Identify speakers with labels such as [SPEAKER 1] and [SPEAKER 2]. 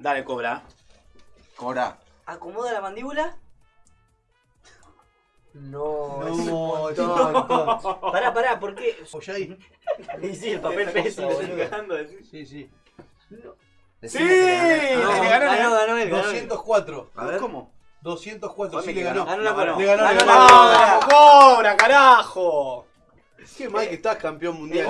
[SPEAKER 1] Dale, cobra.
[SPEAKER 2] Cobra.
[SPEAKER 3] Acomoda la mandíbula. No,
[SPEAKER 4] No,
[SPEAKER 3] es un Pará, pará, ¿por qué?
[SPEAKER 4] Apoyá.
[SPEAKER 3] Y sí, el papel pesa, boludo.
[SPEAKER 4] Sí, sí.
[SPEAKER 1] ¡Sí!
[SPEAKER 2] Ah, le
[SPEAKER 1] ganó,
[SPEAKER 3] ganó, ganó
[SPEAKER 4] 204.
[SPEAKER 2] A ver.
[SPEAKER 1] ¿Cómo?
[SPEAKER 4] 204, sí le ganó.
[SPEAKER 3] Ganó cobra.
[SPEAKER 4] Le ganó,
[SPEAKER 3] Ganó la
[SPEAKER 1] ah, cobra, carajo!
[SPEAKER 4] Qué mal que estás campeón mundial.